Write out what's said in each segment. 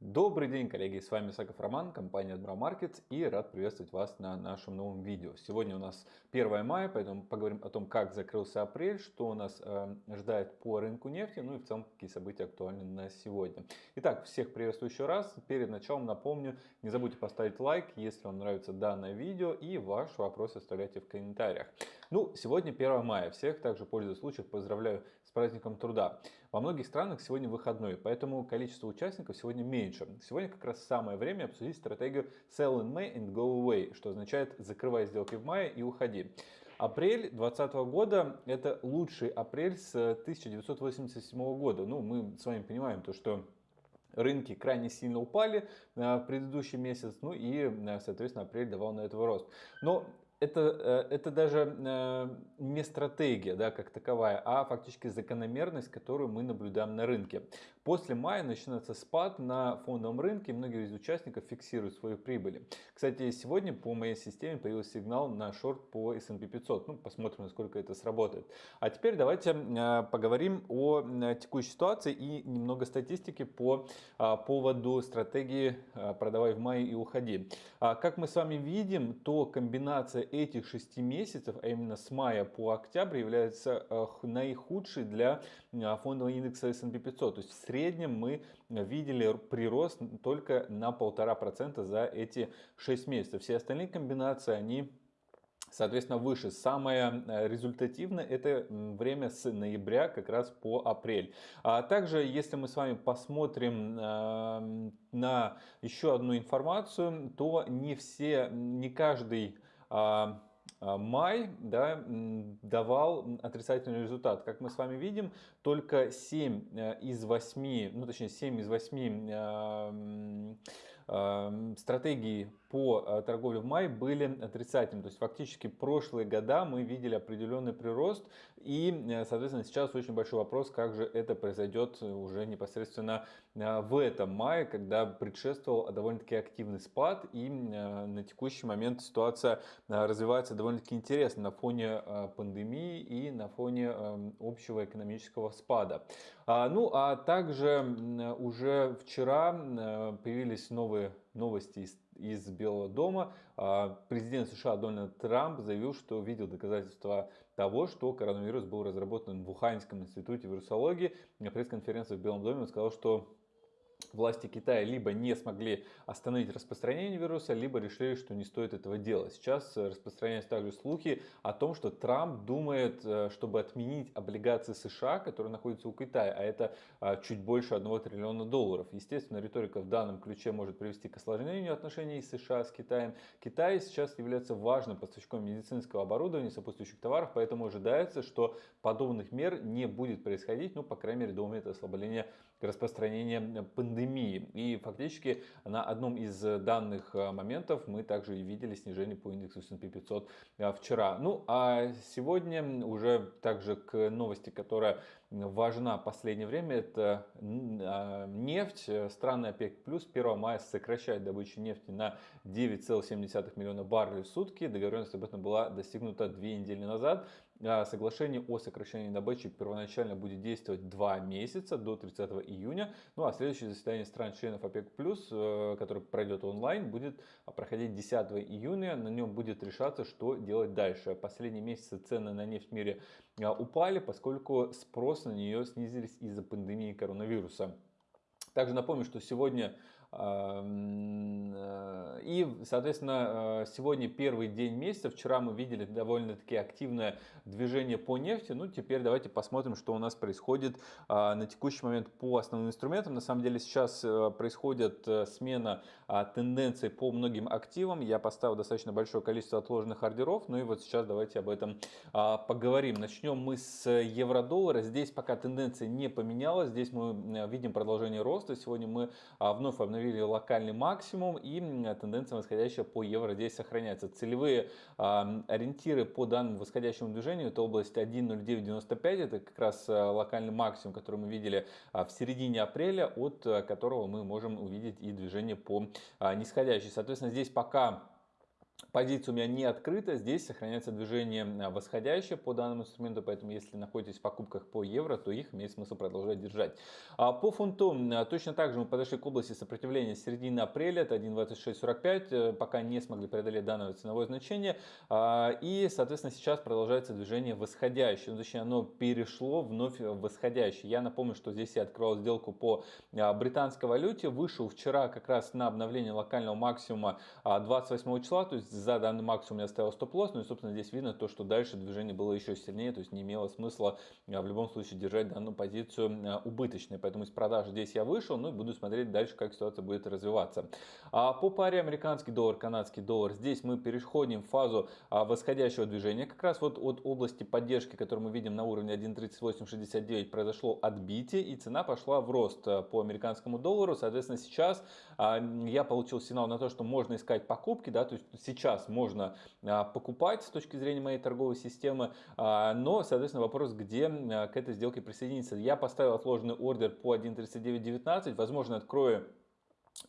Добрый день, коллеги! С вами Саков Роман, компания Admiral Markets и рад приветствовать вас на нашем новом видео. Сегодня у нас 1 мая, поэтому поговорим о том, как закрылся апрель, что у нас э, ждает по рынку нефти, ну и в целом какие события актуальны на сегодня. Итак, всех приветствую еще раз. Перед началом напомню, не забудьте поставить лайк, если вам нравится данное видео и ваш вопрос оставляйте в комментариях. Ну, сегодня 1 мая. Всех также, пользуясь случаем, поздравляю с праздником труда. Во многих странах сегодня выходной, поэтому количество участников сегодня меньше. Сегодня как раз самое время обсудить стратегию Sell in May and Go Away, что означает закрывай сделки в мае и уходи. Апрель 2020 года это лучший апрель с 1987 года. Ну, мы с вами понимаем то, что рынки крайне сильно упали в предыдущий месяц, ну и, соответственно, апрель давал на этого рост. Но это, э, это даже э, не стратегия да, как таковая, а фактически закономерность, которую мы наблюдаем на рынке. После мая начинается спад на фондовом рынке, и многие из участников фиксируют свои прибыли. Кстати, сегодня по моей системе появился сигнал на шорт по S&P 500. Ну, посмотрим, насколько это сработает. А теперь давайте э, поговорим о текущей ситуации и немного статистики по поводу стратегии продавай в мае и уходи. А как мы с вами видим, то комбинация этих шести месяцев, а именно с мая по октябрь, является наихудшей для фондового индекса S&P 500. То есть в среднем мы видели прирост только на полтора процента за эти шесть месяцев. Все остальные комбинации, они Соответственно, выше. Самое э, результативное это время с ноября как раз по апрель. А также, если мы с вами посмотрим э, на еще одну информацию, то не все, не каждый а, май да, давал отрицательный результат. Как мы с вами видим, только 7 э, из 8, ну точнее 7 из 8 э, э, стратегий по э, торговле в мае были отрицательными. То есть фактически прошлые года мы видели определенный прирост. И, э, соответственно, сейчас очень большой вопрос, как же это произойдет уже непосредственно э, в этом мае, когда предшествовал довольно-таки активный спад. И на текущий момент ситуация развивается довольно-таки интересно на фоне пандемии и на фоне общего экономического спада. А, ну, а также уже вчера появились новые новости из, из Белого дома. А, президент США Дональд Трамп заявил, что видел доказательства того, что коронавирус был разработан в Уханьском институте вирусологии. На пресс-конференции в Белом доме он сказал, что власти Китая либо не смогли остановить распространение вируса, либо решили, что не стоит этого делать. Сейчас э, распространяются также слухи о том, что Трамп думает, э, чтобы отменить облигации США, которые находятся у Китая, а это э, чуть больше 1 триллиона долларов. Естественно, риторика в данном ключе может привести к осложнению отношений США с Китаем. Китай сейчас является важным поставщиком медицинского оборудования, сопутствующих товаров, поэтому ожидается, что подобных мер не будет происходить, ну, по крайней мере, до момента ослабления распространения пандемии пандемии. И фактически на одном из данных э, моментов мы также и видели снижение по индексу S&P 500 э, вчера. Ну а сегодня уже также к новости, которая важна в последнее время, это а, нефть. Страны ОПЕК плюс 1 мая сокращает добычу нефти на 9,7 миллиона баррелей в сутки. Договоренность об этом была достигнута две недели назад. А соглашение о сокращении добычи первоначально будет действовать 2 месяца до 30 июня. Ну а следующее заседание стран-членов ОПЕК+, э, которое пройдет онлайн, будет проходить 10 июня. На нем будет решаться, что делать дальше. Последние месяцы цены на нефть в мире а, упали, поскольку спрос на нее снизились из-за пандемии коронавируса. Также напомню, что сегодня и, соответственно, э, сегодня первый день месяца. Вчера мы видели довольно-таки активное движение по нефти. Ну, теперь давайте посмотрим, что у нас происходит э, на текущий момент по основным инструментам. На самом деле сейчас происходит смена тенденций по многим активам. Я поставил достаточно большое количество отложенных ордеров. Ну и вот сейчас давайте об этом поговорим. Начнем мы с евро-доллара. Здесь пока тенденция не поменялась. Здесь мы видим продолжение роста. Сегодня мы вновь обновили установили локальный максимум и тенденция восходящая по евро здесь сохраняется. Целевые э, ориентиры по данному восходящему движению это область 1.0995, это как раз э, локальный максимум, который мы видели э, в середине апреля, от которого мы можем увидеть и движение по нисходящей. Соответственно, здесь пока Позиция у меня не открыта, здесь сохраняется движение а, восходящее по данному инструменту, поэтому если находитесь в покупках по евро, то их имеет смысл продолжать держать. А по фунту а, точно так же мы подошли к области сопротивления середины апреля, это 1.2645, э, пока не смогли преодолеть данное ценовое значение, и соответственно сейчас продолжается движение восходящее, ну, точнее оно перешло вновь в восходящее. Я напомню, что здесь я открывал сделку по британской валюте, вышел вчера как раз на обновление локального максимума 28 числа, то есть за данный максимум я ставил стоп-лосс, ну и собственно здесь видно то, что дальше движение было еще сильнее, то есть не имело смысла а, в любом случае держать данную позицию а, убыточной, поэтому из продажи здесь я вышел, ну и буду смотреть дальше, как ситуация будет развиваться. А по паре американский доллар, канадский доллар, здесь мы переходим в фазу а, восходящего движения, как раз вот от области поддержки, которую мы видим на уровне 1.3869, произошло отбитие и цена пошла в рост по американскому доллару, соответственно сейчас я получил сигнал на то, что можно искать покупки, да, то есть сейчас можно а, покупать с точки зрения моей торговой системы, а, но, соответственно, вопрос, где а, к этой сделке присоединиться. Я поставил отложенный ордер по 1.3919, возможно, открою а,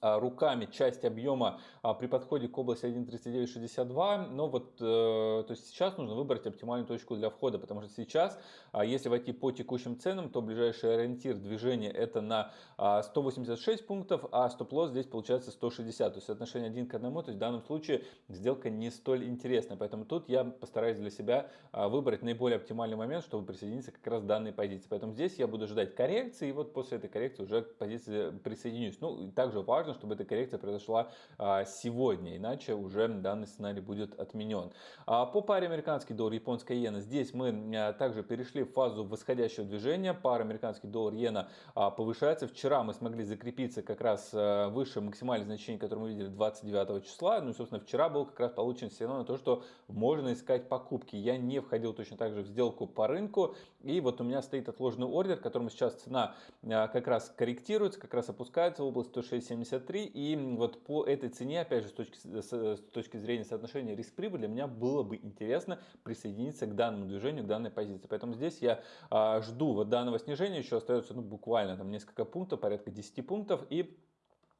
руками часть объема а, при подходе к области 1.3962, но вот э, то есть сейчас нужно выбрать оптимальную точку для входа, потому что сейчас, а, если войти по текущим ценам, то ближайший ориентир движения это на 186 пунктов, а стоп-лосс здесь получается 160, то есть соотношение 1 к 1, то есть в данном случае сделка не столь интересная, поэтому тут я постараюсь для себя выбрать наиболее оптимальный момент, чтобы присоединиться как раз к данной позиции, поэтому здесь я буду ждать коррекции, и вот после этой коррекции уже к позиции присоединюсь. Ну, также важно важно, чтобы эта коррекция произошла а, сегодня, иначе уже данный сценарий будет отменен. А, по паре американский доллар, японская иена, здесь мы а, также перешли в фазу восходящего движения. Пара американский доллар, иена повышается. Вчера мы смогли закрепиться как раз выше максимальных значений, которые мы видели 29 числа. Ну и, собственно, вчера был как раз получен сигнал на то, что можно искать покупки. Я не входил точно так же в сделку по рынку. И вот у меня стоит отложенный ордер, которому сейчас цена как раз корректируется, как раз опускается в область 106.70 153. И вот по этой цене, опять же, с точки, с точки зрения соотношения риск-прибыль, для меня было бы интересно присоединиться к данному движению, к данной позиции. Поэтому здесь я а, жду вот данного снижения, еще остается ну, буквально там несколько пунктов, порядка 10 пунктов. И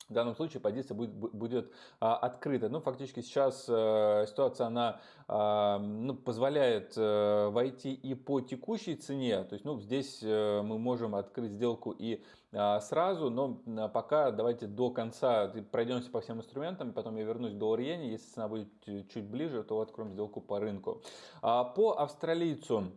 в данном случае позиция будет, будет а, открыта. Ну, фактически сейчас а, ситуация она а, ну, позволяет а, войти и по текущей цене. То есть, ну, здесь а, мы можем открыть сделку и а, сразу, но а, пока давайте до конца пройдемся по всем инструментам, потом я вернусь к доллар-иене. Если цена будет чуть ближе, то откроем сделку по рынку. А, по австралийцу.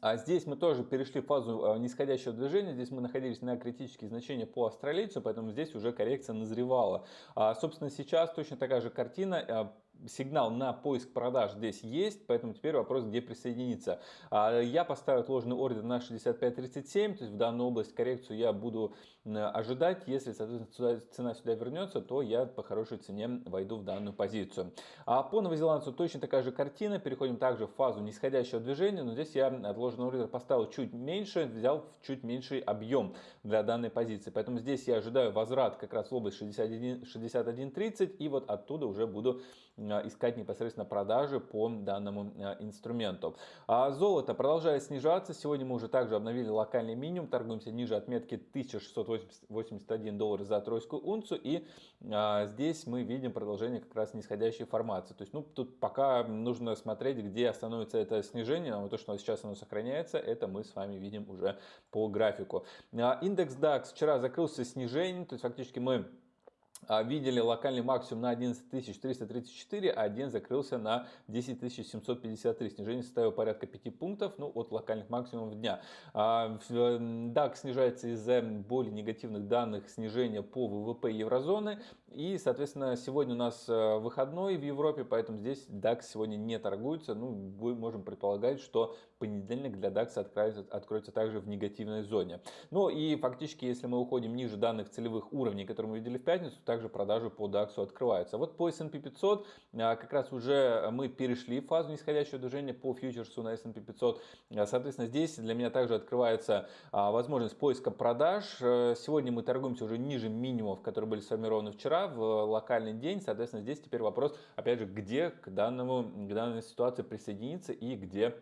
А здесь мы тоже перешли в фазу а, нисходящего движения. Здесь мы находились на критические значения по австралийцу, поэтому здесь уже коррекция назревала. А, собственно, сейчас точно такая же картина а, сигнал на поиск продаж здесь есть, поэтому теперь вопрос, где присоединиться. Я поставил отложенный ордер на 65.37, то есть в данную область коррекцию я буду ожидать. Если, соответственно, цена сюда вернется, то я по хорошей цене войду в данную позицию. А по новозеландцу точно такая же картина. Переходим также в фазу нисходящего движения, но здесь я отложенный ордер поставил чуть меньше, взял чуть меньший объем для данной позиции. Поэтому здесь я ожидаю возврат как раз в область 61.30 61, и вот оттуда уже буду искать непосредственно продажи по данному э, инструменту. А золото продолжает снижаться. Сегодня мы уже также обновили локальный минимум. Торгуемся ниже отметки 1681 доллар за тройскую унцию. И а, здесь мы видим продолжение как раз нисходящей формации. То есть ну, тут пока нужно смотреть, где остановится это снижение. Но то, что сейчас оно сохраняется, это мы с вами видим уже по графику. А, индекс DAX вчера закрылся снижением. То есть фактически мы видели локальный максимум на 11334, а один закрылся на 10753. Снижение составило порядка 5 пунктов ну, от локальных максимумов дня. А, DAX снижается из-за более негативных данных снижения по ВВП еврозоны. И, соответственно, сегодня у нас э, выходной в Европе, поэтому здесь DAX сегодня не торгуется. Ну, мы можем предполагать, что понедельник для DAX откроется, откроется также в негативной зоне. Ну и фактически, если мы уходим ниже данных целевых уровней, которые мы видели в пятницу, также продажи по DAX открываются. Вот по S&P 500 а, как раз уже мы перешли в фазу нисходящего движения по фьючерсу на S&P 500. А, соответственно, здесь для меня также открывается а, возможность поиска продаж. Э, сегодня мы торгуемся уже ниже минимумов, которые были сформированы вчера в локальный день. Соответственно, здесь теперь вопрос, опять же, где к, данному, к данной ситуации присоединиться и где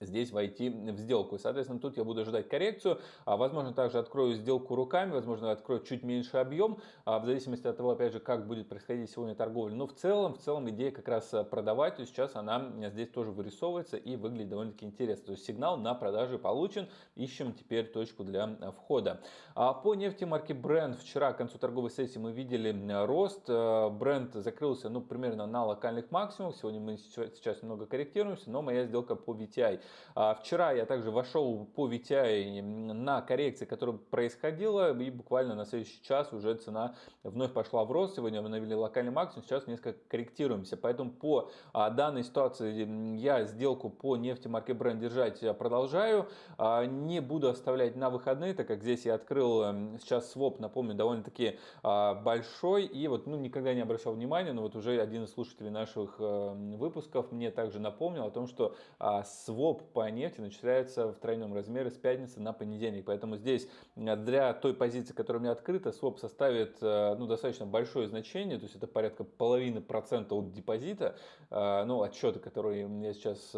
здесь войти в сделку. И, соответственно, тут я буду ожидать коррекцию. А, возможно, также открою сделку руками, возможно, открою чуть меньше объем, а, в зависимости от того, опять же, как будет происходить сегодня торговля. Но в целом, в целом идея как раз э, продавать, то сейчас она здесь тоже вырисовывается и выглядит довольно-таки интересно. То есть сигнал на продажи получен, ищем теперь точку для э, входа. А по нефти марки Brent вчера к концу торговой сессии мы видели рост. Brent закрылся ну, примерно на локальных максимумах. Сегодня мы сейчас немного корректируемся, но моя сделка по VTI а вчера я также вошел по VTI на коррекции, которая происходила, и буквально на следующий час уже цена вновь пошла в рост. Сегодня мы навели локальный максимум, сейчас несколько корректируемся. Поэтому по а, данной ситуации я сделку по нефти марки Brent держать продолжаю. А, не буду оставлять на выходные, так как здесь я открыл сейчас своп, напомню, довольно-таки большой. И вот ну, никогда не обращал внимания, но вот уже один из слушателей наших выпусков мне также напомнил о том, что своп своп по нефти начисляется в тройном размере с пятницы на понедельник. Поэтому здесь э, для той позиции, которая у меня открыта, своп составит э, ну, достаточно большое значение, то есть это порядка половины процента от депозита, э, ну, отчеты, которые я сейчас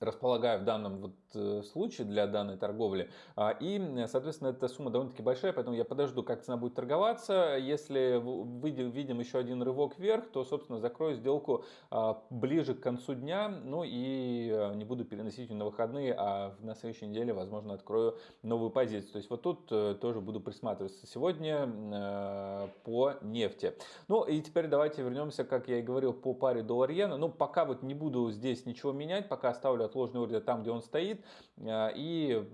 располагаю в данном вот э, случае для данной торговли. А, и, соответственно, эта сумма довольно-таки большая, поэтому я подожду, как цена будет торговаться. Если выйдем, видим еще один рывок вверх, то, собственно, закрою сделку а, ближе к концу дня. Ну и э, не буду переносить ее на выходные, а на следующей неделе, возможно, открою новую позицию. То есть вот тут э, тоже буду присматриваться сегодня по нефти. Ну и теперь давайте вернемся, как я и говорил, по паре доллар-иена. Ну, пока вот не буду здесь ничего менять, пока оставлю отложенный ордер там, где он стоит. Э, и,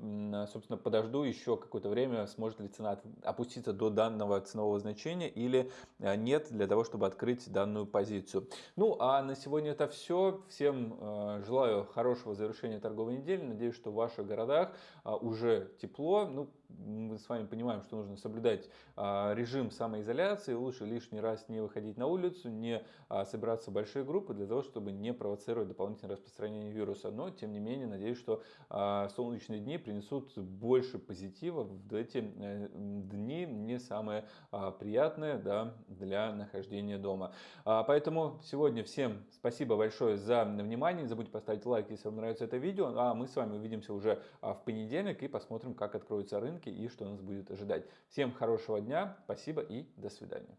собственно, подожду еще какое-то время, сможет ли цена опуститься до данного ценового значения или э, нет, для того, чтобы открыть данную позицию. Ну, а на сегодня это все. Всем э, желаю хорошего завершения торговой недели. Надеюсь, что в ваших городах уже тепло. Ну, мы с вами понимаем, что нужно соблюдать режим самоизоляции, лучше лишний раз не выходить на улицу, не собираться в большие группы для того, чтобы не провоцировать дополнительное распространение вируса. Но, тем не менее, надеюсь, что солнечные дни принесут больше позитива в эти э, дни, не самые приятные да, для нахождения дома. Поэтому сегодня всем спасибо большое за внимание. Не забудьте поставить лайк, если вам нравится это видео. А мы с вами увидимся уже в понедельник и посмотрим, как откроются рынки и что нас будет ожидать. Всем хорошего дня, спасибо и до свидания.